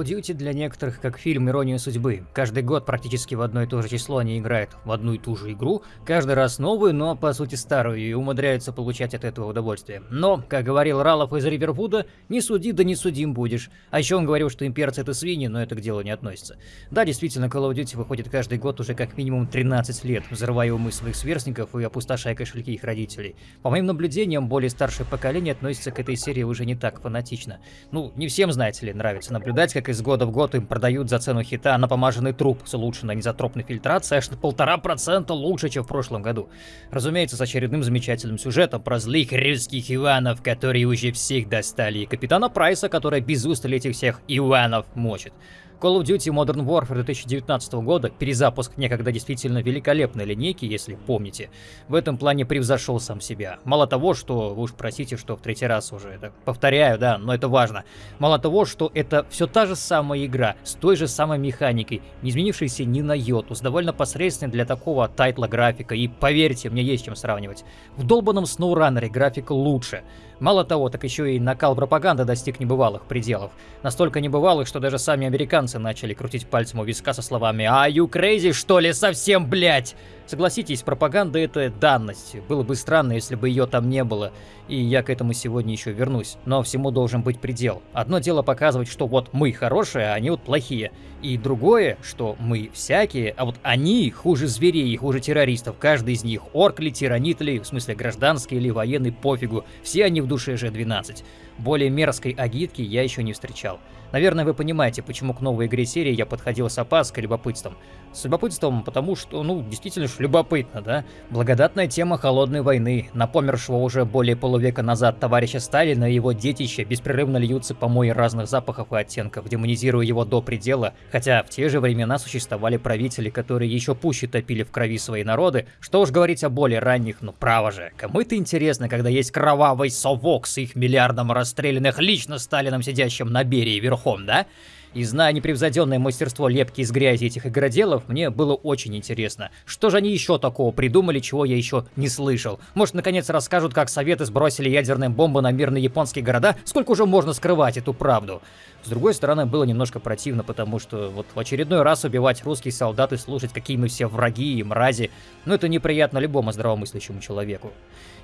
Call of Duty для некоторых как фильм «Ирония судьбы». Каждый год практически в одно и то же число они играют в одну и ту же игру, каждый раз новую, но по сути старую, и умудряются получать от этого удовольствие. Но, как говорил Ралов из Ривервуда, не суди, да не судим будешь. А еще он говорил, что имперцы это свиньи, но это к делу не относится. Да, действительно, Call of Duty выходит каждый год уже как минимум 13 лет, взрывая умы своих сверстников и опустошая кошельки их родителей. По моим наблюдениям, более старшее поколение относится к этой серии уже не так фанатично. Ну, не всем, знаете ли, нравится наблюдать, как из года в год им продают за цену хита напомаженный труп с улучшенной незатропной фильтрацией аж на полтора процента лучше, чем в прошлом году. Разумеется, с очередным замечательным сюжетом про злых русских Иванов, которые уже всех достали, и капитана Прайса, который без устали этих всех Иванов мочит. Call of Duty Modern Warfare 2019 года, перезапуск некогда действительно великолепной линейки, если помните, в этом плане превзошел сам себя. Мало того, что, вы уж простите, что в третий раз уже это повторяю, да, но это важно. Мало того, что это все та же самая игра, с той же самой механикой, не изменившейся ни на йоту, с довольно посредственной для такого тайтла графика, и поверьте, мне есть чем сравнивать. В долбанном SnowRunner графика лучше. Мало того, так еще и накал пропаганды достиг небывалых пределов. Настолько небывалых, что даже сами американцы начали крутить пальцем у виска со словами «Are you crazy, что ли, совсем, блять?» Согласитесь, пропаганда это данность. Было бы странно, если бы ее там не было. И я к этому сегодня еще вернусь. Но всему должен быть предел. Одно дело показывать, что вот мы хорошие, а они вот плохие. И другое, что мы всякие, а вот они хуже зверей, хуже террористов. Каждый из них, орк ли, тиранит ли, в смысле гражданский или военный, пофигу. Все они в душе же 12. Более мерзкой агитки я еще не встречал. Наверное, вы понимаете, почему к новой игре серии я подходил с опаской, любопытством. С любопытством, потому что, ну, действительно ж любопытно, да? Благодатная тема холодной войны. На помершего уже более полувека назад товарища Сталина и его детища беспрерывно льются помои разных запахов и оттенков, демонизируя его до предела, хотя в те же времена существовали правители, которые еще пуще топили в крови свои народы, что уж говорить о более ранних, ну право же. Кому это интересно, когда есть кровавый совок с их миллиардом расстрелянных лично Сталином сидящим на Берии верхом, да? И зная непревзойденное мастерство лепки из грязи этих игроделов, мне было очень интересно, что же они еще такого придумали, чего я еще не слышал. Может, наконец расскажут, как Советы сбросили ядерные бомбы на мирные японские города? Сколько уже можно скрывать эту правду? С другой стороны, было немножко противно, потому что вот в очередной раз убивать русских солдат и слушать, какие мы все враги и мрази, ну это неприятно любому здравомыслящему человеку.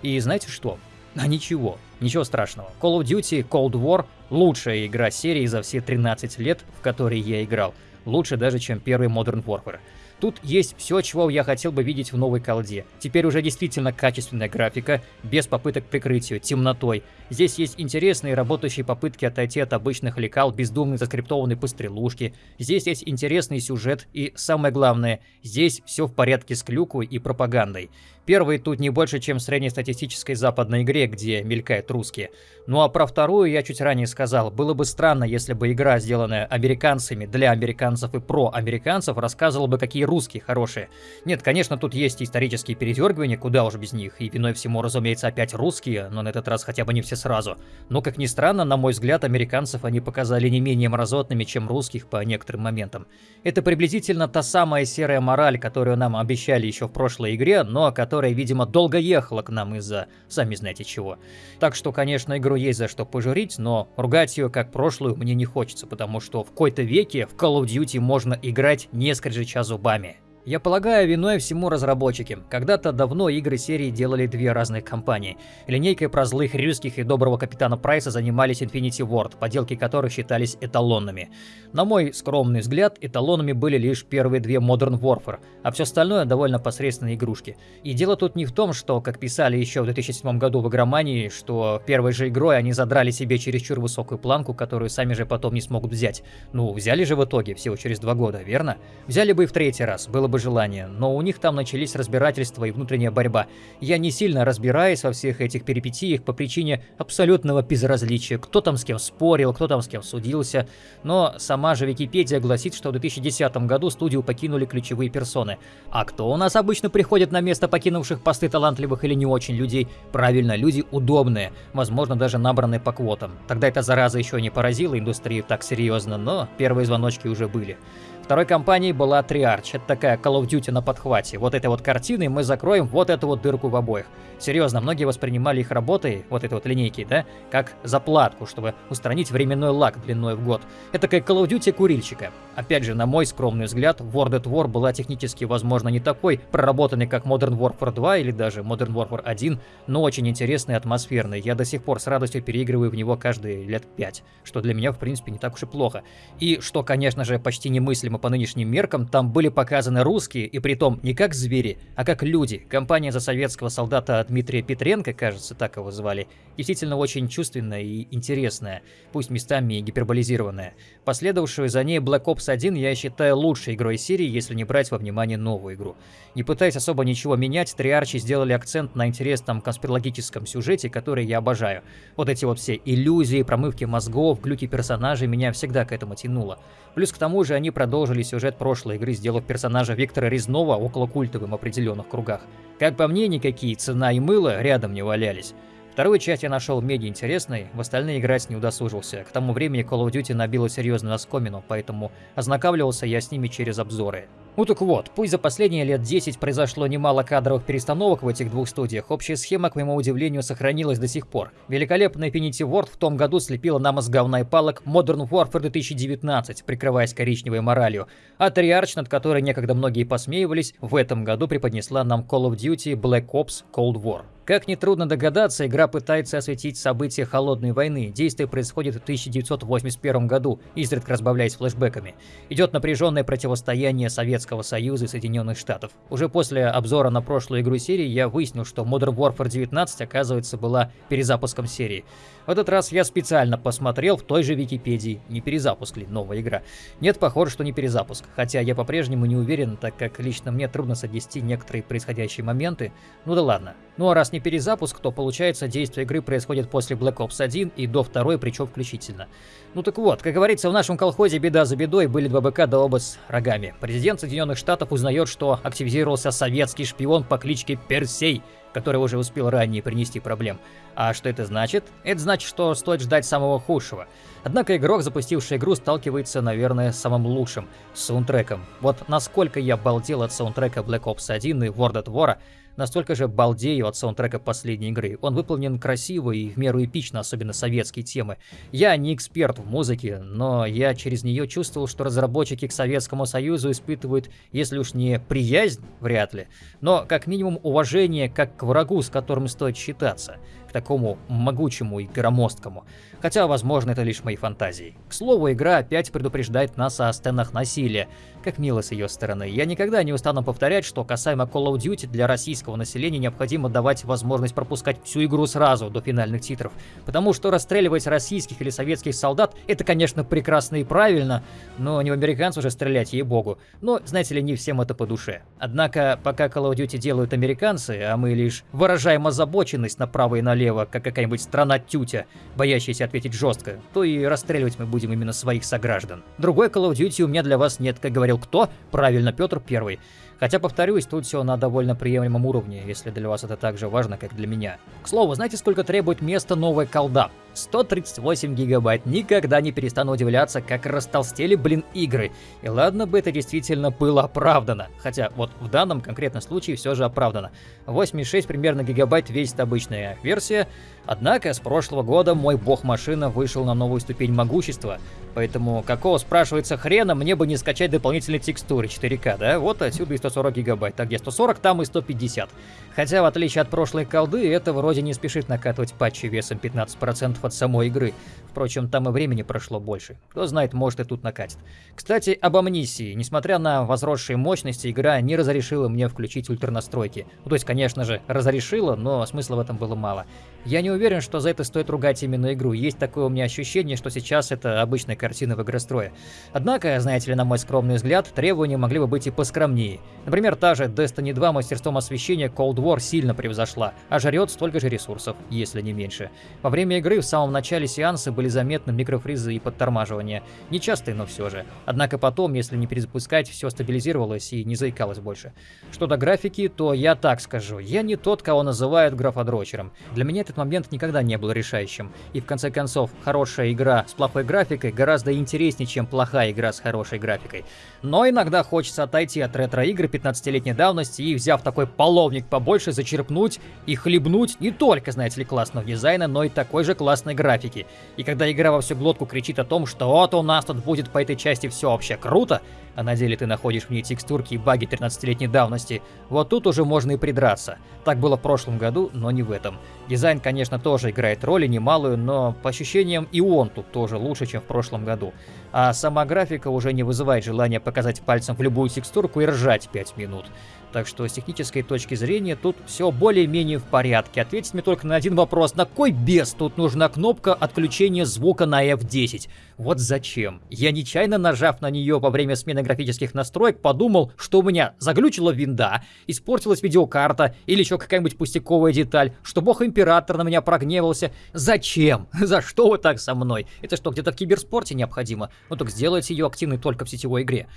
И знаете что? А ничего, ничего страшного. Call of Duty Cold War лучшая игра серии за все 13 лет, в которой я играл. Лучше даже, чем первый Modern Warfare. Тут есть все, чего я хотел бы видеть в новой колде. Теперь уже действительно качественная графика, без попыток прикрытия, темнотой. Здесь есть интересные работающие попытки отойти от обычных лекал, бездумной заскриптованной пострелушки. Здесь есть интересный сюжет и, самое главное, здесь все в порядке с клюкой и пропагандой. Первый тут не больше, чем в среднестатистической западной игре, где мелькают русские. Ну а про вторую я чуть ранее сказал. Было бы странно, если бы игра, сделанная американцами для американцев и про американцев, рассказывала бы, какие русские хорошие. Нет, конечно, тут есть исторические передергивания, куда уж без них. И виной всему, разумеется, опять русские, но на этот раз хотя бы не все сразу. Но, как ни странно, на мой взгляд, американцев они показали не менее мразотными, чем русских по некоторым моментам. Это приблизительно та самая серая мораль, которую нам обещали еще в прошлой игре, но которая которая, видимо, долго ехала к нам из-за сами знаете чего. Так что, конечно, игру есть за что пожурить, но ругать ее как прошлую мне не хочется, потому что в какой-то веке в Call of Duty можно играть не скрежеща зубами. Я полагаю, виной всему разработчики. Когда-то давно игры серии делали две разных компании. Линейкой про злых русских и доброго капитана Прайса занимались Infinity Ward, поделки которых считались эталонными. На мой скромный взгляд, эталонами были лишь первые две Modern Warfare, а все остальное довольно посредственные игрушки. И дело тут не в том, что, как писали еще в 2007 году в игромании, что первой же игрой они задрали себе чересчур высокую планку, которую сами же потом не смогут взять. Ну, взяли же в итоге, всего через два года, верно? Взяли бы и в третий раз, было бы бы желание, но у них там начались разбирательства и внутренняя борьба. Я не сильно разбираюсь во всех этих перипетиях по причине абсолютного безразличия, кто там с кем спорил, кто там с кем судился, но сама же Википедия гласит, что в 2010 году студию покинули ключевые персоны. А кто у нас обычно приходит на место покинувших посты талантливых или не очень людей? Правильно, люди удобные, возможно даже набранные по квотам. Тогда эта зараза еще не поразила индустрию так серьезно, но первые звоночки уже были. Второй компанией была Triarch, это такая Call of Duty на подхвате. Вот этой вот картиной мы закроем вот эту вот дырку в обоих. Серьезно, многие воспринимали их работы, вот этой вот линейки, да, как заплатку, чтобы устранить временной лак длиной в год. Это как Call of Duty курильщика. Опять же, на мой скромный взгляд, World at War была технически, возможно, не такой проработанной, как Modern Warfare 2 или даже Modern Warfare 1, но очень интересный и атмосферный. Я до сих пор с радостью переигрываю в него каждые лет 5, что для меня, в принципе, не так уж и плохо. И что, конечно же, почти немыслимо по нынешним меркам, там были показаны русские, и притом не как звери, а как люди. Компания за советского солдата Дмитрия Петренко, кажется, так его звали, действительно очень чувственная и интересная, пусть местами и гиперболизированная. Последовавшую за ней Black Ops 1 я считаю лучшей игрой серии, если не брать во внимание новую игру. Не пытаясь особо ничего менять, Триарчи сделали акцент на интересном конспирологическом сюжете, который я обожаю. Вот эти вот все иллюзии, промывки мозгов, глюки персонажей меня всегда к этому тянуло. Плюс к тому же они продолжили сюжет прошлой игры, сделав персонажа Виктора Резнова около культовым в определенных кругах. Как по мне, никакие цена и мыло рядом не валялись. Вторую часть я нашел меди интересной, в остальные играть не удосужился. К тому времени Call of Duty набила серьезную оскомину, поэтому ознакомливался я с ними через обзоры. Ну так вот, пусть за последние лет 10 произошло немало кадровых перестановок в этих двух студиях, общая схема, к моему удивлению, сохранилась до сих пор. Великолепная Infinity Ward в том году слепила нам из говна и палок Modern Warfare 2019, прикрываясь коричневой моралью, а Triarch, над которой некогда многие посмеивались, в этом году преподнесла нам Call of Duty Black Ops Cold War. Как нетрудно догадаться, игра пытается осветить события Холодной войны. Действие происходит в 1981 году, изредка разбавляясь флешбеками. Идет напряженное противостояние Советского Союза и Соединенных Штатов. Уже после обзора на прошлую игру серии я выяснил, что Modern Warfare 19, оказывается, была перезапуском серии. В этот раз я специально посмотрел в той же Википедии, не перезапуск ли новая игра. Нет, похоже, что не перезапуск, хотя я по-прежнему не уверен, так как лично мне трудно соотнести некоторые происходящие моменты. Ну да ладно. Ну а раз не перезапуск, то получается действие игры происходит после Black Ops 1 и до второй, причем включительно. Ну так вот, как говорится, в нашем колхозе беда за бедой были два быка да оба с рогами. Президент Соединенных Штатов узнает, что активизировался советский шпион по кличке Персей, который уже успел ранее принести проблем. А что это значит? Это значит, что стоит ждать самого худшего. Однако игрок, запустивший игру, сталкивается, наверное, с самым лучшим — саундтреком. Вот насколько я балдел от саундтрека Black Ops 1 и World at War, настолько же балдею от саундтрека последней игры. Он выполнен красиво и в меру эпично, особенно советские темы. Я не эксперт в музыке, но я через нее чувствовал, что разработчики к Советскому Союзу испытывают, если уж не приязнь, вряд ли, но как минимум уважение как к врагу, с которым стоит считаться такому могучему и громоздкому. Хотя, возможно, это лишь мои фантазии. К слову, игра опять предупреждает нас о сценах насилия. Как мило с ее стороны. Я никогда не устану повторять, что касаемо Call of Duty для российского населения необходимо давать возможность пропускать всю игру сразу до финальных титров. Потому что расстреливать российских или советских солдат это, конечно, прекрасно и правильно, но не в американцев уже стрелять, ей-богу. Но, знаете ли, не всем это по душе. Однако, пока Call of Duty делают американцы, а мы лишь выражаем озабоченность направо и налево, как какая-нибудь страна тютя, боящаяся ответить жестко, то и расстреливать мы будем именно своих сограждан. Другой Call of Duty у меня для вас нет, как говорил кто? Правильно, Петр Первый. Хотя, повторюсь, тут все на довольно приемлемом уровне, если для вас это так же важно, как для меня. К слову, знаете, сколько требует места новая колда? 138 гигабайт. Никогда не перестану удивляться, как растолстели, блин, игры. И ладно бы это действительно было оправдано. Хотя вот в данном конкретном случае все же оправдано. 8,6 примерно гигабайт весит обычная версия. Однако с прошлого года мой бог-машина вышел на новую ступень могущества. Поэтому какого, спрашивается, хрена мне бы не скачать дополнительные текстуры 4К, да? Вот отсюда и 140 гигабайт. А где 140, там и 150. Хотя, в отличие от прошлой колды, это вроде не спешит накатывать патчи весом 15% от самой игры. Впрочем, там и времени прошло больше. Кто знает, может и тут накатит. Кстати, об амнисии. Несмотря на возросшие мощности, игра не разрешила мне включить ультрнастройки. Ну, то есть, конечно же, разрешила, но смысла в этом было мало. Я не уверен, что за это стоит ругать именно игру. Есть такое у меня ощущение, что сейчас это обычная картина в игрострое. Однако, знаете ли, на мой скромный взгляд, требования могли бы быть и поскромнее. Например, та же Destiny 2 мастерством освещения Cold сильно превзошла, а жрет столько же ресурсов, если не меньше. Во время игры в самом начале сеанса были заметны микрофризы и подтормаживания. Нечастые, но все же. Однако потом, если не перезапускать, все стабилизировалось и не заикалось больше. Что до графики, то я так скажу. Я не тот, кого называют графодрочером. Для меня этот момент никогда не был решающим. И в конце концов, хорошая игра с плохой графикой гораздо интереснее, чем плохая игра с хорошей графикой. Но иногда хочется отойти от ретро-игр 15-летней давности и, взяв такой половник побольше, зачерпнуть и хлебнуть не только, знаете ли, классного дизайна, но и такой же классной графики. И когда игра во всю глотку кричит о том, что вот у нас тут будет по этой части все вообще круто, а на деле ты находишь в ней текстурки и баги 13-летней давности, вот тут уже можно и придраться. Так было в прошлом году, но не в этом. Дизайн, конечно, тоже играет роль и немалую, но по ощущениям и он тут тоже лучше, чем в прошлом году. А сама графика уже не вызывает желания показать пальцем в любую текстурку и ржать 5 минут. Так что с технической точки зрения тут все более-менее в порядке. Ответьте мне только на один вопрос. На кой без тут нужна кнопка отключения звука на F10? Вот зачем? Я нечаянно нажав на нее во время смены графических настроек, подумал, что у меня заглючила винда, испортилась видеокарта или еще какая-нибудь пустяковая деталь, что бог император на меня прогневался. Зачем? За что вы так со мной? Это что, где-то в киберспорте необходимо? Ну так сделайте ее активной только в сетевой игре.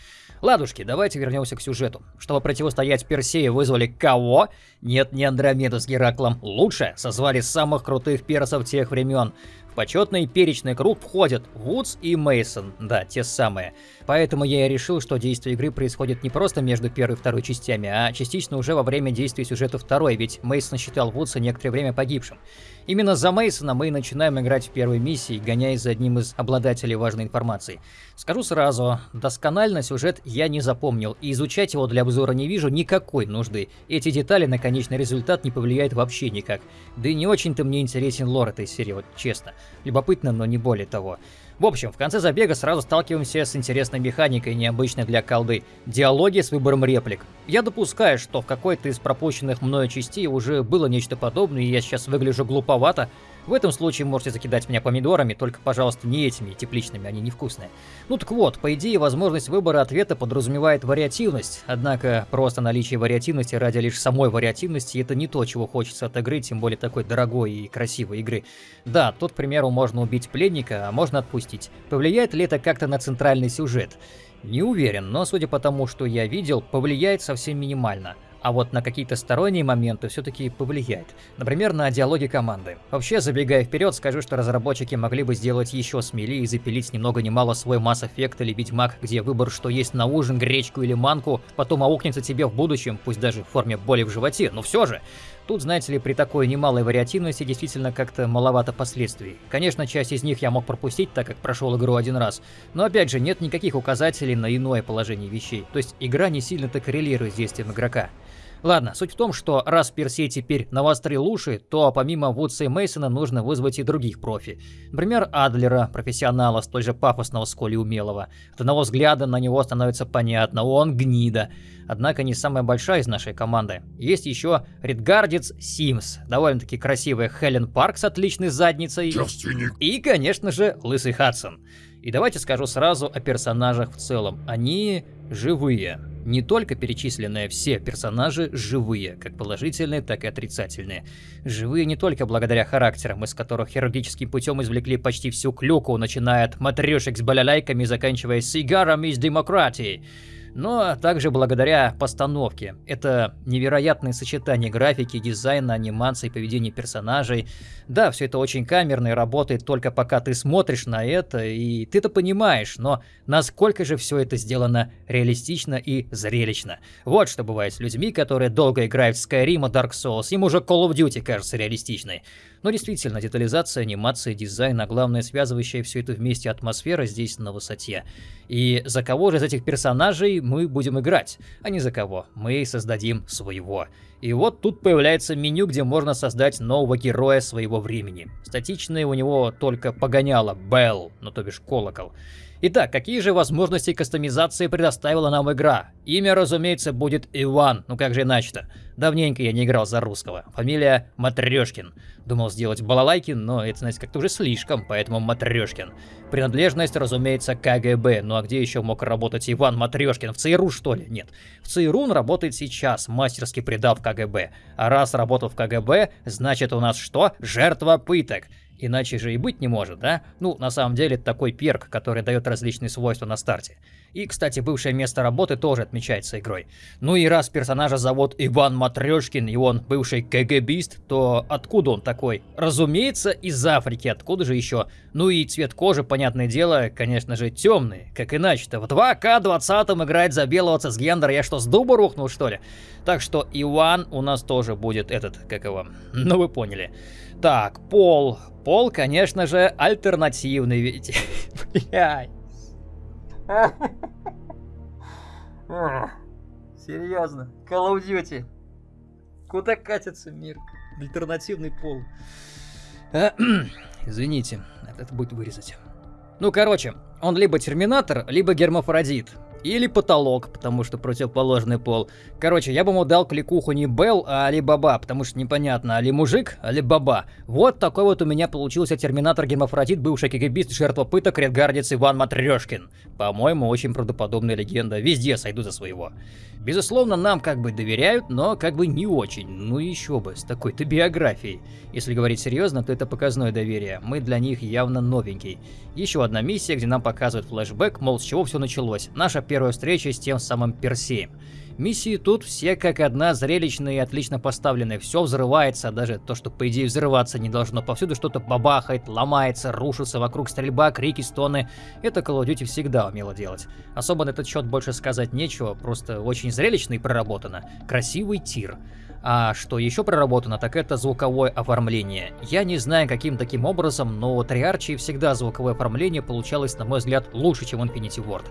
Ладушки, давайте вернемся к сюжету. Чтобы противостоять Персею, вызвали кого? Нет, не Андромеду с Гераклом. Лучше созвали самых крутых персов тех времен. В почетный перечный круг входят Вудс и Мейсон, да, те самые. Поэтому я и решил, что действие игры происходит не просто между первой и второй частями, а частично уже во время действия сюжета второй, ведь Мейсон считал Вудса некоторое время погибшим. Именно за Мейсона мы и начинаем играть в первой миссии, гоняясь за одним из обладателей важной информации. Скажу сразу, досконально сюжет я не запомнил, и изучать его для обзора не вижу никакой нужды. Эти детали на конечный результат не повлияют вообще никак. Да и не очень-то мне интересен лор этой серии, вот честно. Любопытно, но не более того. В общем, в конце забега сразу сталкиваемся с интересной механикой, необычной для колды. Диалоги с выбором реплик. Я допускаю, что в какой-то из пропущенных мною частей уже было нечто подобное, и я сейчас выгляжу глуповато, в этом случае можете закидать меня помидорами, только, пожалуйста, не этими тепличными, они невкусные. Ну так вот, по идее, возможность выбора ответа подразумевает вариативность, однако просто наличие вариативности ради лишь самой вариативности это не то, чего хочется от игры, тем более такой дорогой и красивой игры. Да, тут, к примеру, можно убить пленника, а можно отпустить. Повлияет ли это как-то на центральный сюжет? Не уверен, но судя по тому, что я видел, повлияет совсем минимально а вот на какие-то сторонние моменты все-таки повлияет. Например, на диалоги команды. Вообще, забегая вперед, скажу, что разработчики могли бы сделать еще смелее и запилить ни много ни мало свой Mass Effect или Ведьмак, где выбор, что есть на ужин, гречку или манку, потом аукнется тебе в будущем, пусть даже в форме боли в животе, но все же. Тут, знаете ли, при такой немалой вариативности действительно как-то маловато последствий. Конечно, часть из них я мог пропустить, так как прошел игру один раз, но опять же, нет никаких указателей на иное положение вещей, то есть игра не сильно-то коррелирует с действием игрока. Ладно, суть в том, что раз Персей теперь навострил уши, то помимо Вудса и Мейсона нужно вызвать и других профи. Например, Адлера, профессионала, столь же пафосного, сколь и умелого. От одного взгляда на него становится понятно, он гнида. Однако не самая большая из нашей команды. Есть еще Редгардец Симс, довольно-таки красивая Хелен Парк с отличной задницей. Девственник. И, конечно же, Лысый Хадсон. И давайте скажу сразу о персонажах в целом. Они живые. Не только перечисленные все персонажи живые, как положительные, так и отрицательные. Живые не только благодаря характерам, из которых хирургическим путем извлекли почти всю клюку, начиная от матрешек с балалайками, заканчивая сигарами из демократии но также благодаря постановке. Это невероятное сочетание графики, дизайна, анимации, поведения персонажей. Да, все это очень камерно и работает только пока ты смотришь на это, и ты-то понимаешь, но насколько же все это сделано реалистично и зрелищно. Вот что бывает с людьми, которые долго играют в Skyrim и Dark Souls, им уже Call of Duty кажется реалистичной. Но действительно, детализация, анимация, дизайн, а главное связывающая все это вместе атмосфера здесь на высоте. И за кого же из этих персонажей мы будем играть? А не за кого. Мы создадим своего. И вот тут появляется меню, где можно создать нового героя своего времени. Статичное у него только погоняло Белл, ну то бишь колокол. Итак, какие же возможности кастомизации предоставила нам игра? Имя, разумеется, будет Иван, ну как же иначе-то? Давненько я не играл за русского. Фамилия Матрешкин. Думал сделать балалайки, но это, знаете, как-то уже слишком, поэтому Матрешкин. Принадлежность, разумеется, КГБ. Ну а где еще мог работать Иван Матрешкин? В ЦРУ, что ли? Нет. В ЦРУ он работает сейчас, мастерски предав КГБ. А раз работал в КГБ, значит у нас что? Жертва пыток. Иначе же и быть не может, да? Ну, на самом деле, это такой перк, который дает различные свойства на старте. И, кстати, бывшее место работы тоже отмечается игрой. Ну и раз персонажа зовут Иван Матрешкин, и он бывший КГБист, то откуда он такой? Разумеется, из Африки, откуда же еще? Ну и цвет кожи, понятное дело, конечно же, темный. Как иначе-то? В 2К20 играть за белого цисгендера, я что, с дуба рухнул, что ли? Так что Иван у нас тоже будет этот, как его, ну вы поняли. Так, пол. Пол, конечно же, альтернативный, ведь... Блядь. Серьезно. Call of Duty. Куда катится мир? Альтернативный пол. Извините, это будет вырезать. Ну, короче, он либо терминатор, либо гермафродит. Или потолок, потому что противоположный пол. Короче, я бы ему дал кликуху не Белл, а Алибаба, потому что непонятно, али мужик, али баба. Вот такой вот у меня получился терминатор гемофродит, бывший кигибист, жертва пыток, редгардец Иван Матрешкин. По-моему, очень правдоподобная легенда. Везде сойду за своего. Безусловно, нам как бы доверяют, но как бы не очень. Ну еще бы, с такой-то биографией. Если говорить серьезно, то это показное доверие. Мы для них явно новенький. Еще одна миссия, где нам показывают флешбэк, мол, с чего все началось. Наша первая встреча с тем самым Персеем. Миссии тут все как одна зрелищные и отлично поставленные. Все взрывается, даже то, что по идее взрываться не должно. Повсюду что-то бабахает, ломается, рушится, вокруг стрельба, крики, стоны. Это Call of Duty всегда умело делать. Особо на этот счет больше сказать нечего, просто очень зрелищно и проработано. Красивый тир. А что еще проработано, так это звуковое оформление. Я не знаю, каким таким образом, но у Триарчи всегда звуковое оформление получалось, на мой взгляд, лучше, чем Infinity Ward.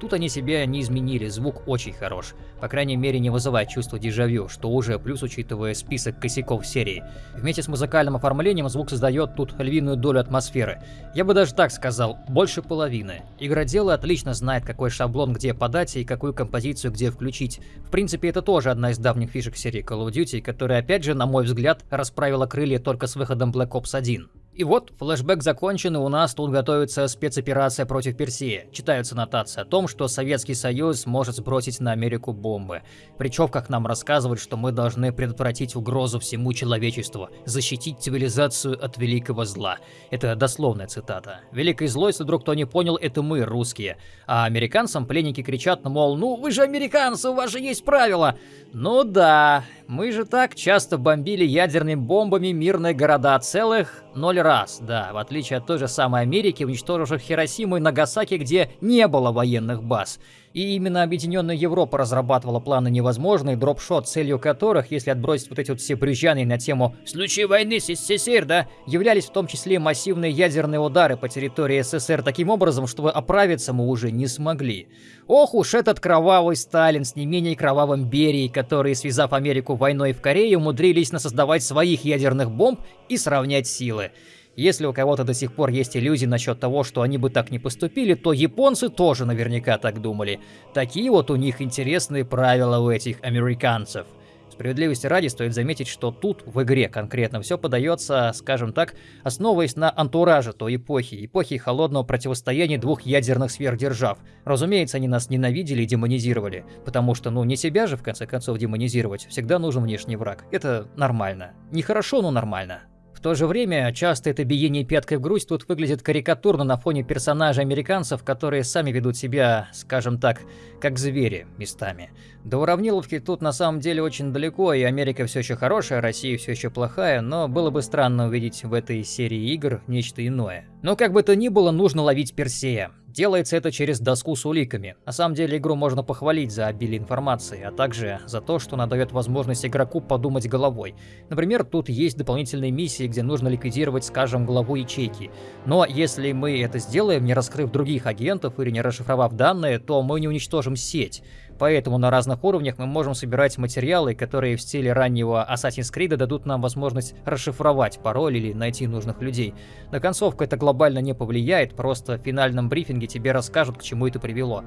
Тут они себя не изменили, звук очень хорош. По крайней мере, не вызывает чувство дежавю, что уже плюс, учитывая список косяков серии. Вместе с музыкальным оформлением звук создает тут львиную долю атмосферы. Я бы даже так сказал, больше половины. Игроделы отлично знает, какой шаблон где подать и какую композицию где включить. В принципе, это тоже одна из давних фишек серии Call of Duty, которая, опять же, на мой взгляд, расправила крылья только с выходом Black Ops 1. И вот, флешбэк закончен, и у нас тут готовится спецоперация против Персии. Читаются нотации о том, что Советский Союз может сбросить на Америку бомбы. Причем, как нам рассказывают, что мы должны предотвратить угрозу всему человечеству, защитить цивилизацию от великого зла. Это дословная цитата. Великой злой, если вдруг кто не понял, это мы, русские. А американцам пленники кричат, мол, ну вы же американцы, у вас же есть правила. Ну да, мы же так часто бомбили ядерными бомбами мирные города целых ноль раз, да, в отличие от той же самой Америки, уничтоживших Хиросиму и Нагасаки, где не было военных баз. И именно Объединенная Европа разрабатывала планы невозможные, дропшот, целью которых, если отбросить вот эти вот все брюзжаны на тему «в войны с СССР», да, являлись в том числе массивные ядерные удары по территории СССР таким образом, чтобы оправиться мы уже не смогли. Ох уж этот кровавый Сталин с не менее кровавым Берией, которые, связав Америку войной в Корее, умудрились насоздавать своих ядерных бомб и сравнять силы. Если у кого-то до сих пор есть иллюзии насчет того, что они бы так не поступили, то японцы тоже наверняка так думали. Такие вот у них интересные правила у этих американцев. Справедливости ради стоит заметить, что тут, в игре конкретно, все подается, скажем так, основываясь на антураже той эпохи, эпохи холодного противостояния двух ядерных сверхдержав. Разумеется, они нас ненавидели и демонизировали, потому что, ну, не себя же, в конце концов, демонизировать, всегда нужен внешний враг. Это нормально. Нехорошо, но нормально то же время, часто это биение пяткой в грудь тут выглядит карикатурно на фоне персонажей американцев, которые сами ведут себя, скажем так, как звери местами. До уравниловки тут на самом деле очень далеко, и Америка все еще хорошая, Россия все еще плохая, но было бы странно увидеть в этой серии игр нечто иное. Но как бы то ни было, нужно ловить Персея. Делается это через доску с уликами. На самом деле игру можно похвалить за обилие информации, а также за то, что она дает возможность игроку подумать головой. Например, тут есть дополнительные миссии, где нужно ликвидировать, скажем, главу ячейки. Но если мы это сделаем, не раскрыв других агентов или не расшифровав данные, то мы не уничтожим сеть. Поэтому на разных уровнях мы можем собирать материалы, которые в стиле раннего Assassin's Creed дадут нам возможность расшифровать пароль или найти нужных людей. На концовку это глобально не повлияет, просто в финальном брифинге тебе расскажут, к чему это привело.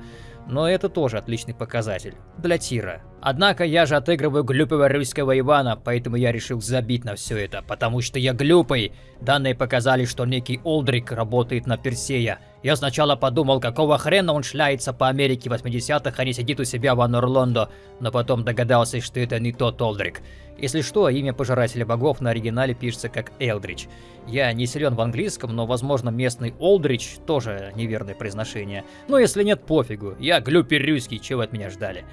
Но это тоже отличный показатель. Для тира. Однако я же отыгрываю глупого русского Ивана, поэтому я решил забить на все это, потому что я глупый. Данные показали, что некий Олдрик работает на Персея. Я сначала подумал, какого хрена он шляется по Америке 80-х, а не сидит у себя в Анурлондо, но потом догадался, что это не тот Олдрик. Если что, имя Пожирателя Богов на оригинале пишется как Элдрич. Я не силен в английском, но, возможно, местный Олдрич тоже неверное произношение. Но если нет, пофигу. Я глюпер русский, чего от меня ждали.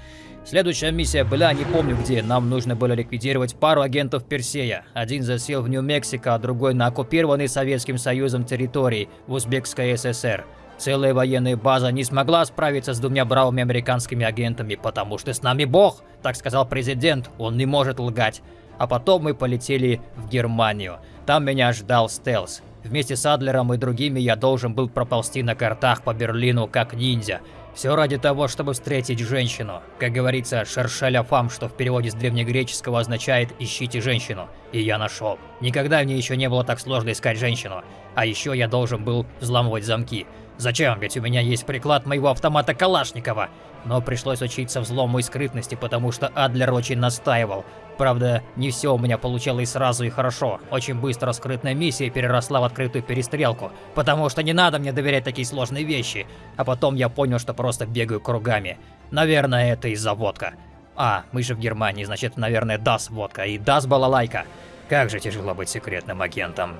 Следующая миссия была, не помню где, нам нужно было ликвидировать пару агентов Персея. Один засел в Нью-Мексико, а другой на оккупированной Советским Союзом территории в Узбекской ССР. Целая военная база не смогла справиться с двумя бравыми американскими агентами, потому что с нами бог, так сказал президент, он не может лгать. А потом мы полетели в Германию. Там меня ждал стелс. Вместе с Адлером и другими я должен был проползти на картах по Берлину как ниндзя. Все ради того, чтобы встретить женщину. Как говорится, шершеля фам, что в переводе с древнегреческого означает «ищите женщину». И я нашел. Никогда мне еще не было так сложно искать женщину. А еще я должен был взламывать замки. Зачем? Ведь у меня есть приклад моего автомата Калашникова. Но пришлось учиться взлому и скрытности, потому что Адлер очень настаивал. Правда, не все у меня получалось сразу и хорошо. Очень быстро скрытная миссия переросла в открытую перестрелку, потому что не надо мне доверять такие сложные вещи. А потом я понял, что просто бегаю кругами. Наверное, это из-за водка. А, мы же в Германии, значит, наверное, даст водка и даст балалайка. Как же тяжело быть секретным агентом.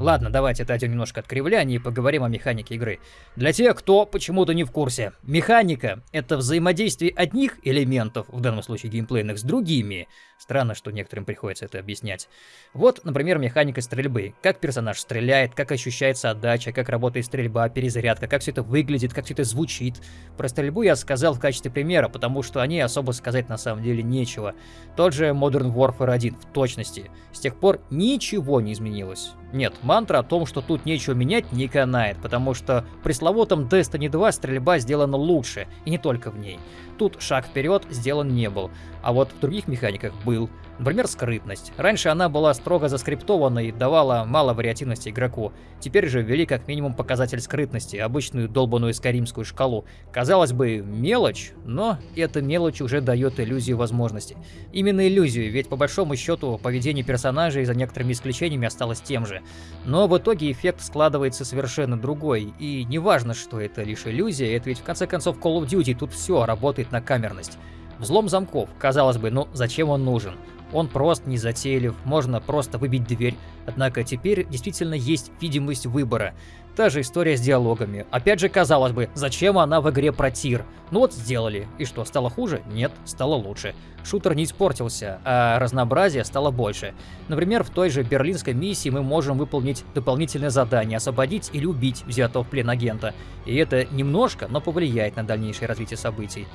Ладно, давайте отойдем немножко от кривляния и поговорим о механике игры. Для тех, кто почему-то не в курсе, механика — это взаимодействие одних элементов, в данном случае геймплейных, с другими. Странно, что некоторым приходится это объяснять. Вот, например, механика стрельбы. Как персонаж стреляет, как ощущается отдача, как работает стрельба, перезарядка, как все это выглядит, как все это звучит. Про стрельбу я сказал в качестве примера, потому что о ней особо сказать на самом деле нечего. Тот же Modern Warfare 1 в точности. С тех пор ничего не изменилось. Нет, мантра о том, что тут нечего менять, не канает, потому что в пресловутом Destiny 2 стрельба сделана лучше, и не только в ней. Тут шаг вперед сделан не был, а вот в других механиках был. Например, скрытность. Раньше она была строго заскриптована и давала мало вариативности игроку. Теперь же ввели как минимум показатель скрытности, обычную долбанную скаримскую шкалу. Казалось бы, мелочь, но эта мелочь уже дает иллюзию возможности. Именно иллюзию, ведь по большому счету поведение персонажей за некоторыми исключениями осталось тем же. Но в итоге эффект складывается совершенно другой, и неважно, что это лишь иллюзия, это ведь в конце концов Call of Duty, тут все работает на камерность. Взлом замков, казалось бы, ну зачем он нужен? Он прост, не затейлив, можно просто выбить дверь. Однако теперь действительно есть видимость выбора. Та же история с диалогами. Опять же, казалось бы, зачем она в игре про тир? Ну вот сделали. И что, стало хуже? Нет, стало лучше. Шутер не испортился, а разнообразие стало больше. Например, в той же берлинской миссии мы можем выполнить дополнительное задание, освободить или убить взятого в плен агента. И это немножко, но повлияет на дальнейшее развитие событий.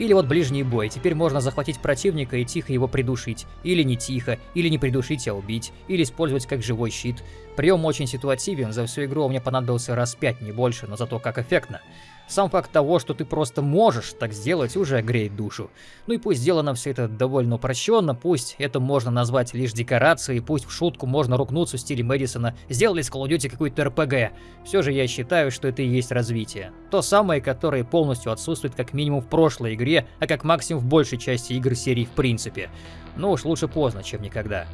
Или вот ближний бой. Теперь можно захватить противника и тихо его придушить. Или не тихо, или не придушить, а убить. Или использовать как живой щит. Прием очень ситуативен, за всю игру мне понадобился раз пять, не больше, но зато как эффектно. Сам факт того, что ты просто можешь так сделать, уже греет душу. Ну и пусть сделано все это довольно упрощенно, пусть это можно назвать лишь декорацией, пусть в шутку можно рукнуться в стиле Мэдисона, сделали с Call of Duty какую-то РПГ. Все же я считаю, что это и есть развитие. То самое, которое полностью отсутствует как минимум в прошлой игре, а как максимум в большей части игр серии в принципе. Но уж лучше поздно, чем никогда.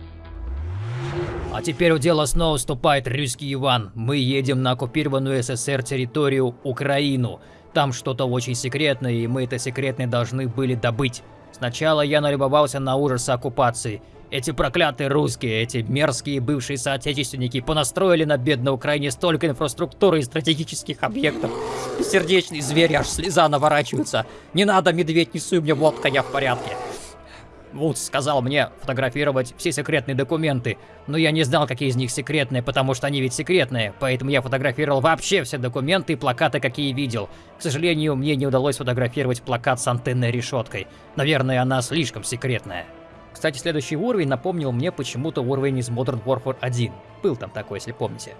А теперь у дела снова вступает русский Иван. Мы едем на оккупированную СССР территорию Украину. Там что-то очень секретное, и мы это секретное должны были добыть. Сначала я налюбовался на ужасы оккупации. Эти проклятые русские, эти мерзкие бывшие соотечественники понастроили на бедной Украине столько инфраструктуры и стратегических объектов. Сердечный зверь, аж слеза наворачивается. Не надо, медведь, не суй мне водка, я в порядке. Вудс сказал мне фотографировать все секретные документы, но я не знал, какие из них секретные, потому что они ведь секретные, поэтому я фотографировал вообще все документы и плакаты, какие видел. К сожалению, мне не удалось фотографировать плакат с антенной решеткой. Наверное, она слишком секретная. Кстати, следующий уровень напомнил мне почему-то уровень из Modern Warfare 1. Был там такой, если помните.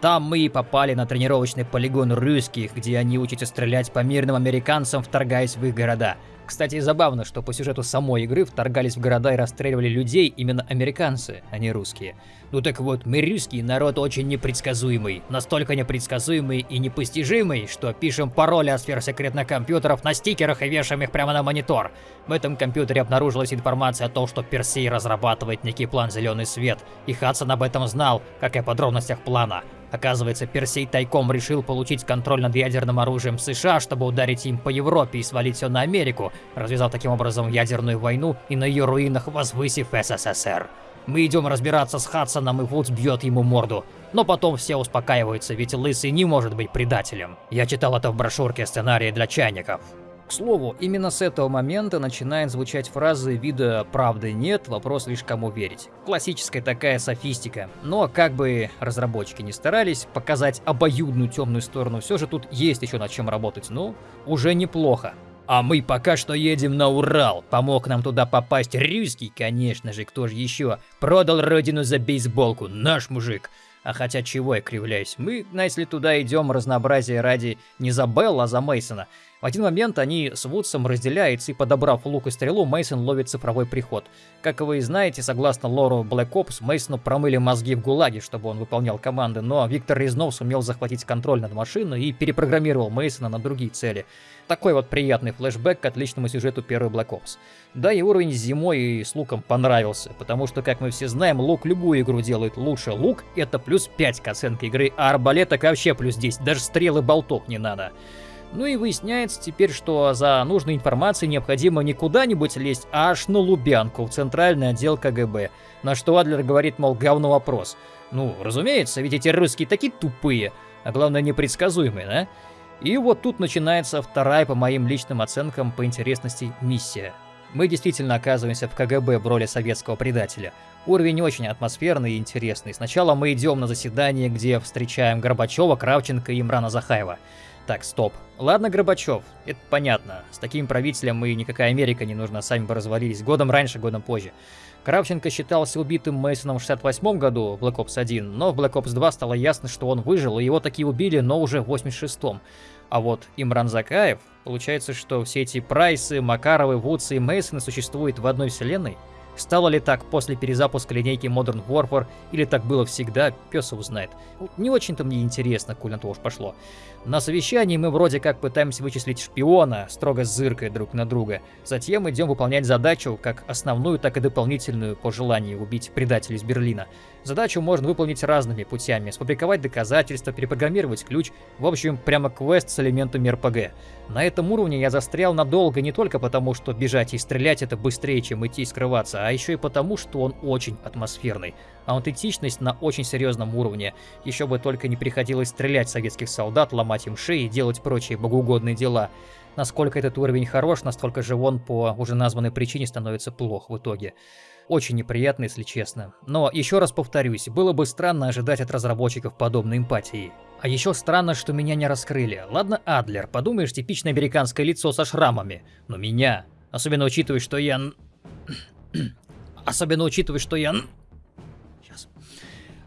Там мы и попали на тренировочный полигон русских, где они учатся стрелять по мирным американцам, вторгаясь в их города. Кстати, забавно, что по сюжету самой игры вторгались в города и расстреливали людей именно американцы, а не русские. Ну так вот, мы русский народ очень непредсказуемый. Настолько непредсказуемый и непостижимый, что пишем пароли от сфер секретных компьютеров на стикерах и вешаем их прямо на монитор. В этом компьютере обнаружилась информация о том, что Персей разрабатывает некий план «Зеленый свет», и Хадсон об этом знал, как и о подробностях плана. Оказывается, Персей тайком решил получить контроль над ядерным оружием США, чтобы ударить им по Европе и свалить все на Америку, развязав таким образом ядерную войну и на ее руинах возвысив СССР. Мы идем разбираться с Хадсоном, и Вудс бьет ему морду. Но потом все успокаиваются, ведь Лысый не может быть предателем. Я читал это в брошюрке сценария для чайников. К слову, именно с этого момента начинает звучать фразы вида «правды нет, вопрос лишь кому верить». Классическая такая софистика. Но как бы разработчики не старались показать обоюдную темную сторону, все же тут есть еще над чем работать, ну, уже неплохо. А мы пока что едем на Урал. Помог нам туда попасть русский, конечно же, кто же еще. Продал родину за бейсболку, наш мужик. А хотя чего я кривляюсь, мы, если туда идем разнообразие ради не за Белла, а за Мейсона. В один момент они с Вудсом разделяются, и подобрав лук и стрелу, Мейсон ловит цифровой приход. Как вы знаете, согласно лору Black Ops, Мейсону промыли мозги в ГУЛАГе, чтобы он выполнял команды, но Виктор Резнов сумел захватить контроль над машиной и перепрограммировал Мейсона на другие цели. Такой вот приятный флешбэк к отличному сюжету первой Black Ops. Да и уровень с зимой и с луком понравился, потому что, как мы все знаем, лук любую игру делает лучше. Лук это плюс 5 к оценке игры, а так вообще плюс 10, даже стрелы болтов не надо. Ну и выясняется теперь, что за нужной информацией необходимо не куда-нибудь лезть, а аж на Лубянку, в центральный отдел КГБ. На что Адлер говорит, мол, говно вопрос. Ну, разумеется, ведь эти русские такие тупые, а главное непредсказуемые, да? И вот тут начинается вторая, по моим личным оценкам, по интересности миссия. Мы действительно оказываемся в КГБ в роли советского предателя. Уровень очень атмосферный и интересный. Сначала мы идем на заседание, где встречаем Горбачева, Кравченко и Имрана Захаева. Так, стоп. Ладно, Горбачев, это понятно. С таким правителем мы никакая Америка не нужна, сами бы развалились. Годом раньше, годом позже. Кравченко считался убитым Мейсоном в 68 году в Black Ops 1, но в Black Ops 2 стало ясно, что он выжил, и его такие убили, но уже в 86-м. А вот Имран Закаев, получается, что все эти Прайсы, Макаровы, Вудсы и Мейсоны существуют в одной вселенной? Стало ли так после перезапуска линейки Modern Warfare, или так было всегда, пес его знает. Не очень-то мне интересно, коль на то уж пошло. На совещании мы вроде как пытаемся вычислить шпиона, строго зыркая друг на друга. Затем идем выполнять задачу, как основную, так и дополнительную, по желанию убить предателя из Берлина. Задачу можно выполнить разными путями, сфабриковать доказательства, перепрограммировать ключ, в общем, прямо квест с элементами РПГ. На этом уровне я застрял надолго не только потому, что бежать и стрелять это быстрее, чем идти и скрываться, а еще и потому, что он очень атмосферный. Аутентичность на очень серьезном уровне. Еще бы только не приходилось стрелять советских солдат, ломать им шеи и делать прочие богоугодные дела. Насколько этот уровень хорош, настолько же он по уже названной причине становится плох в итоге. Очень неприятно, если честно. Но еще раз повторюсь, было бы странно ожидать от разработчиков подобной эмпатии. А еще странно, что меня не раскрыли. Ладно, Адлер, подумаешь, типичное американское лицо со шрамами. Но меня, особенно учитывая, что я... Особенно учитывая, что я... Сейчас.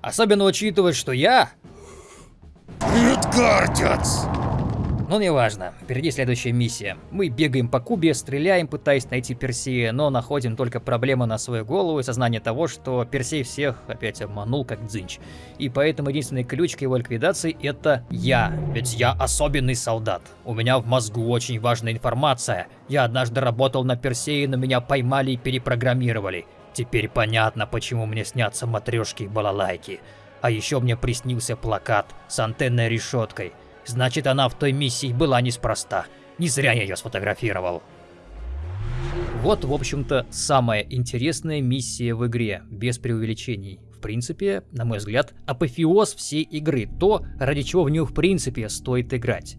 Особенно учитывая, что я... Но ну, неважно, впереди следующая миссия. Мы бегаем по Кубе, стреляем, пытаясь найти Персея, но находим только проблемы на свою голову и сознание того, что Персей всех опять обманул как дзынч. И поэтому единственный ключ к его ликвидации это я. Ведь я особенный солдат. У меня в мозгу очень важная информация. Я однажды работал на Персее, но меня поймали и перепрограммировали. Теперь понятно, почему мне снятся матрешки и балалайки. А еще мне приснился плакат с антенной решеткой – Значит, она в той миссии была неспроста. Не зря я ее сфотографировал. Вот, в общем-то, самая интересная миссия в игре, без преувеличений. В принципе, на мой взгляд, апофеоз всей игры, то, ради чего в нее в принципе стоит играть.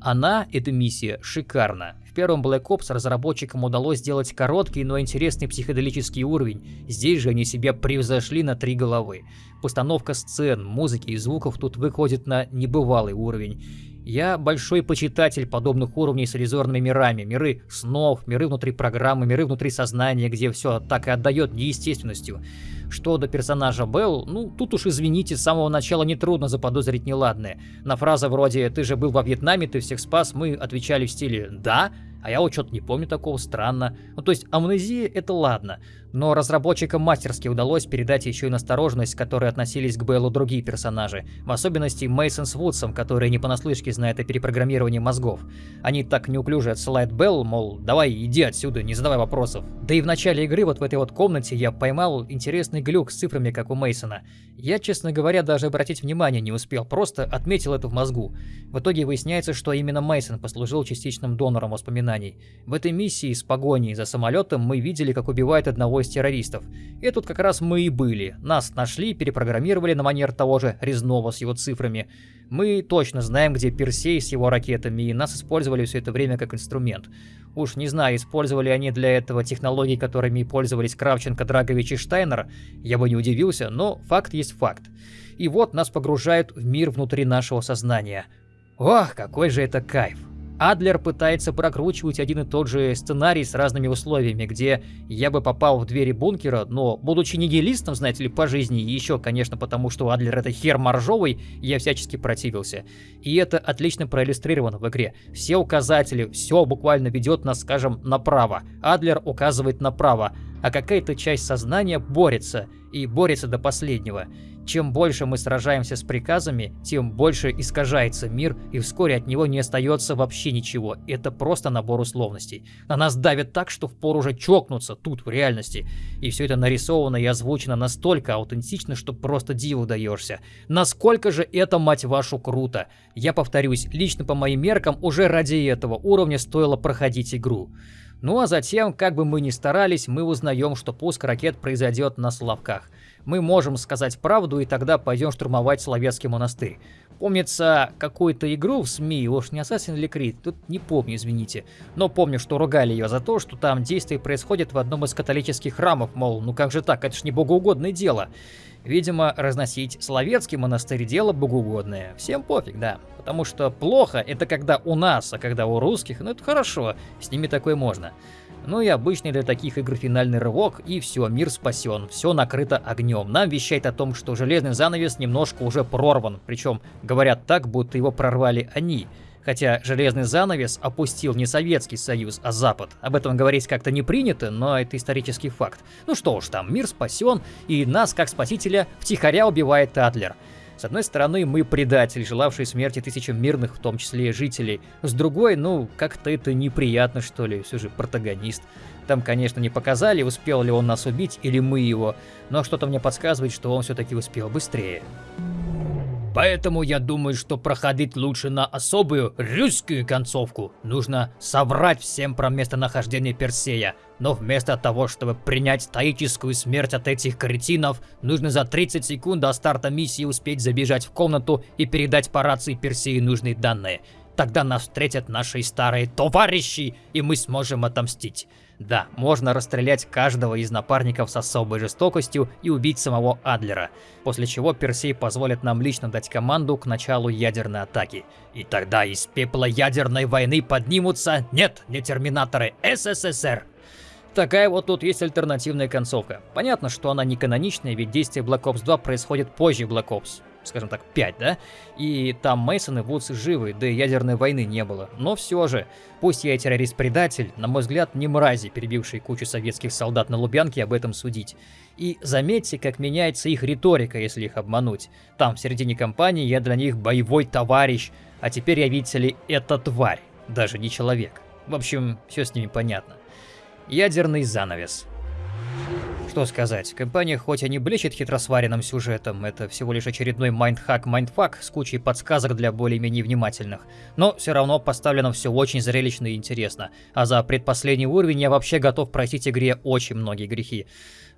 Она, эта миссия, шикарна. В первом Black Ops разработчикам удалось сделать короткий, но интересный психоделический уровень. Здесь же они себя превзошли на три головы. Постановка сцен, музыки и звуков тут выходит на небывалый уровень. Я большой почитатель подобных уровней с иллюзорными мирами. Миры снов, миры внутри программы, миры внутри сознания, где все так и отдает неестественностью. Что до персонажа Белл, ну, тут уж извините, с самого начала нетрудно заподозрить неладное. На фразы вроде «ты же был во Вьетнаме, ты всех спас» мы отвечали в стиле «да», А я вот что-то не помню такого, странно. Ну то есть амнезия это ладно, но разработчикам мастерски удалось передать еще и настороженность, к которой относились к Беллу другие персонажи, в особенности Мейсон с Вудсом, которые не понаслышке знают о перепрограммировании мозгов. Они так неуклюже отсылают Белл, мол, давай иди отсюда, не задавай вопросов. Да и в начале игры вот в этой вот комнате я поймал интересный глюк с цифрами, как у Мейсона. Я, честно говоря, даже обратить внимание не успел, просто отметил это в мозгу. В итоге выясняется, что именно Мейсон послужил частичным донором воспоминаний. В этой миссии с погоней за самолетом мы видели, как убивает одного из террористов. И тут как раз мы и были. Нас нашли, перепрограммировали на манер того же Резнова с его цифрами. Мы точно знаем, где Персей с его ракетами, и нас использовали все это время как инструмент. Уж не знаю, использовали они для этого технологии, которыми пользовались Кравченко, Драгович и Штайнер, я бы не удивился, но факт есть факт. И вот нас погружают в мир внутри нашего сознания. Ох, какой же это кайф! Адлер пытается прокручивать один и тот же сценарий с разными условиями, где я бы попал в двери бункера, но, будучи нигилистом, знаете ли, по жизни, и еще, конечно, потому что Адлер это хер моржовый, я всячески противился. И это отлично проиллюстрировано в игре. Все указатели, все буквально ведет нас, скажем, направо. Адлер указывает направо, а какая-то часть сознания борется, и борется до последнего. Чем больше мы сражаемся с приказами, тем больше искажается мир, и вскоре от него не остается вообще ничего. Это просто набор условностей. На нас давят так, что впору уже чокнуться тут, в реальности. И все это нарисовано и озвучено настолько аутентично, что просто диву даешься. Насколько же это, мать вашу, круто. Я повторюсь, лично по моим меркам, уже ради этого уровня стоило проходить игру. Ну а затем, как бы мы ни старались, мы узнаем, что пуск ракет произойдет на Славках мы можем сказать правду и тогда пойдем штурмовать Словецкий монастырь. Помнится какую-то игру в СМИ, уж не Assassin's Creed, тут не помню, извините. Но помню, что ругали ее за то, что там действие происходит в одном из католических храмов, мол, ну как же так, это ж не богоугодное дело. Видимо, разносить Словецкий монастырь дело богоугодное. Всем пофиг, да. Потому что плохо это когда у нас, а когда у русских, ну это хорошо, с ними такое можно. Ну и обычный для таких игр финальный рывок, и все, мир спасен, все накрыто огнем. Нам вещает о том, что железный занавес немножко уже прорван, причем говорят так, будто его прорвали они. Хотя железный занавес опустил не Советский Союз, а Запад. Об этом говорить как-то не принято, но это исторический факт. Ну что уж там, мир спасен, и нас, как спасителя, втихаря убивает Адлер. С одной стороны, мы предатель, желавший смерти тысячам мирных, в том числе жителей. С другой, ну, как-то это неприятно, что ли, все же протагонист. Там, конечно, не показали, успел ли он нас убить или мы его, но что-то мне подсказывает, что он все-таки успел быстрее. Поэтому я думаю, что проходить лучше на особую русскую концовку. Нужно соврать всем про местонахождение Персея. Но вместо того, чтобы принять стоическую смерть от этих кретинов, нужно за 30 секунд до старта миссии успеть забежать в комнату и передать по рации Персеи нужные данные. Тогда нас встретят наши старые товарищи, и мы сможем отомстить. Да, можно расстрелять каждого из напарников с особой жестокостью и убить самого Адлера, после чего Персей позволит нам лично дать команду к началу ядерной атаки. И тогда из пепла ядерной войны поднимутся, нет, не терминаторы, СССР. Такая вот тут есть альтернативная концовка. Понятно, что она не каноничная, ведь действие Black Ops 2 происходит позже Black Ops скажем так, 5, да? И там Мейсон и Вудс живы, да и ядерной войны не было. Но все же, пусть я и террорист-предатель, на мой взгляд, не мрази, перебившие кучу советских солдат на Лубянке, об этом судить. И заметьте, как меняется их риторика, если их обмануть. Там, в середине кампании, я для них боевой товарищ, а теперь я, видите ли, это тварь, даже не человек. В общем, все с ними понятно. Ядерный занавес. Что сказать, кампания хоть и не блещет хитросваренным сюжетом, это всего лишь очередной mindhack-mindfuck с кучей подсказок для более-менее внимательных, но все равно поставлено все очень зрелищно и интересно, а за предпоследний уровень я вообще готов простить игре очень многие грехи.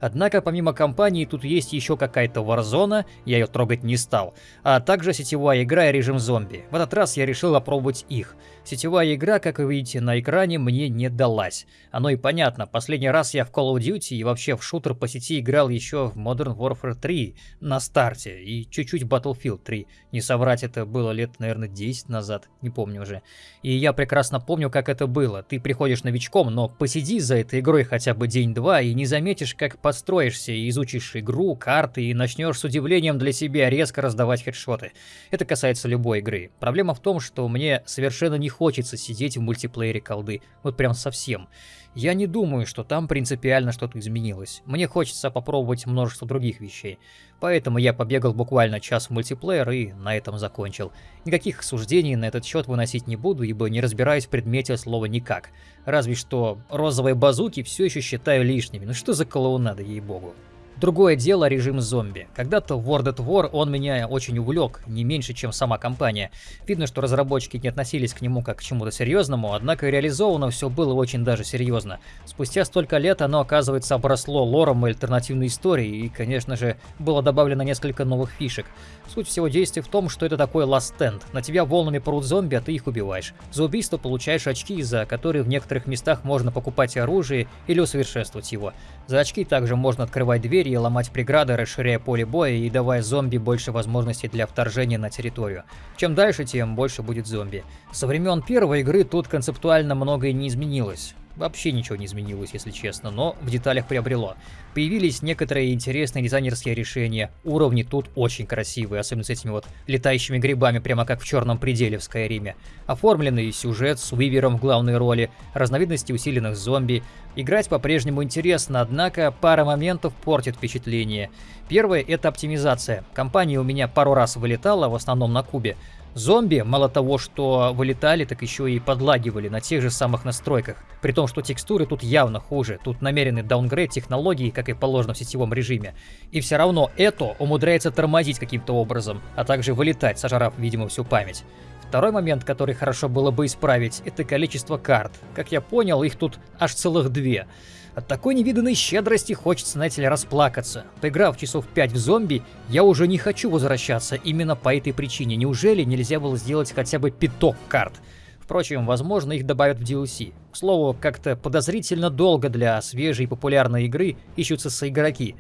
Однако помимо кампании тут есть еще какая-то Warzone, я ее трогать не стал, а также сетевая игра и режим зомби. В этот раз я решил опробовать их. Сетевая игра, как вы видите на экране, мне не далась. Оно и понятно, последний раз я в Call of Duty и вообще в шутер по сети играл еще в Modern Warfare 3 на старте и чуть-чуть Battlefield 3. Не соврать, это было лет, наверное, 10 назад, не помню уже. И я прекрасно помню, как это было. Ты приходишь новичком, но посиди за этой игрой хотя бы день-два и не заметишь, как по подстроишься и изучишь игру, карты и начнешь с удивлением для себя резко раздавать хедшоты. Это касается любой игры. Проблема в том, что мне совершенно не хочется сидеть в мультиплеере колды. Вот прям совсем. Я не думаю, что там принципиально что-то изменилось. Мне хочется попробовать множество других вещей. Поэтому я побегал буквально час в мультиплеер и на этом закончил. Никаких суждений на этот счет выносить не буду, ибо не разбираюсь в предмете слова никак. Разве что розовые базуки все еще считаю лишними. Ну что за клоунада, ей-богу. Другое дело режим зомби. Когда-то World at War он меня очень увлек, не меньше, чем сама компания. Видно, что разработчики не относились к нему как к чему-то серьезному, однако реализовано все было очень даже серьезно. Спустя столько лет оно, оказывается, обросло лором и альтернативной историей, и, конечно же, было добавлено несколько новых фишек. Суть всего действия в том, что это такой last stand. На тебя волнами прут зомби, а ты их убиваешь. За убийство получаешь очки, за которые в некоторых местах можно покупать оружие или усовершенствовать его. За очки также можно открывать двери и ломать преграды, расширяя поле боя и давая зомби больше возможностей для вторжения на территорию. Чем дальше, тем больше будет зомби. Со времен первой игры тут концептуально многое не изменилось. Вообще ничего не изменилось, если честно, но в деталях приобрело. Появились некоторые интересные дизайнерские решения, уровни тут очень красивые, особенно с этими вот летающими грибами, прямо как в черном пределе в Скайриме. Оформленный сюжет с Уивером в главной роли, разновидности усиленных зомби. Играть по-прежнему интересно, однако пара моментов портит впечатление. Первое — это оптимизация. Компания у меня пару раз вылетала, в основном на кубе. Зомби, мало того, что вылетали, так еще и подлагивали на тех же самых настройках. При том, что текстуры тут явно хуже. Тут намеренный даунгрейд технологии, как и положено в сетевом режиме. И все равно это умудряется тормозить каким-то образом, а также вылетать, сожрав, видимо, всю память. Второй момент, который хорошо было бы исправить, это количество карт. Как я понял, их тут аж целых две. От такой невиданной щедрости хочется, знаете ли, расплакаться. Поиграв часов 5 в зомби, я уже не хочу возвращаться именно по этой причине. Неужели нельзя было сделать хотя бы пяток карт? Впрочем, возможно, их добавят в DLC. К слову, как-то подозрительно долго для свежей популярной игры ищутся соигроки.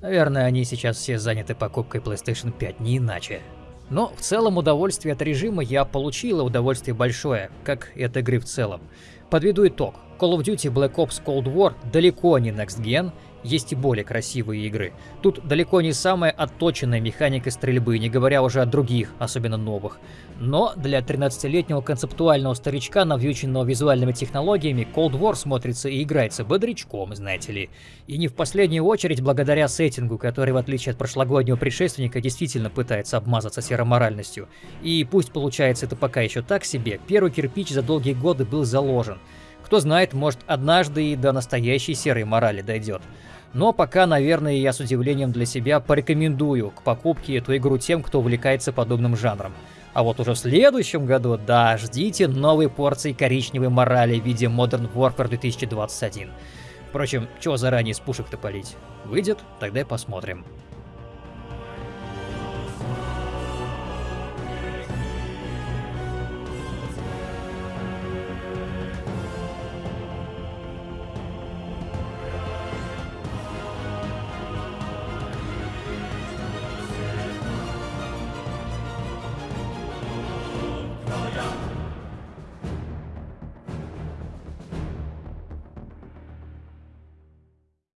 Наверное, они сейчас все заняты покупкой PlayStation 5, не иначе. Но в целом удовольствие от режима я получил, и удовольствие большое, как и от игры в целом. Подведу итог. Call of Duty Black Ops Cold War далеко не Next Gen, есть и более красивые игры. Тут далеко не самая отточенная механика стрельбы, не говоря уже о других, особенно новых. Но для 13-летнего концептуального старичка, навьюченного визуальными технологиями, Cold War смотрится и играется бодрячком, знаете ли. И не в последнюю очередь благодаря сеттингу, который, в отличие от прошлогоднего предшественника, действительно пытается обмазаться сероморальностью. И пусть получается это пока еще так себе, первый кирпич за долгие годы был заложен. Кто знает, может однажды и до настоящей серой морали дойдет. Но пока, наверное, я с удивлением для себя порекомендую к покупке эту игру тем, кто увлекается подобным жанром. А вот уже в следующем году, да, ждите новой порции коричневой морали в виде Modern Warfare 2021. Впрочем, чего заранее с пушек-то палить? Выйдет, тогда и посмотрим.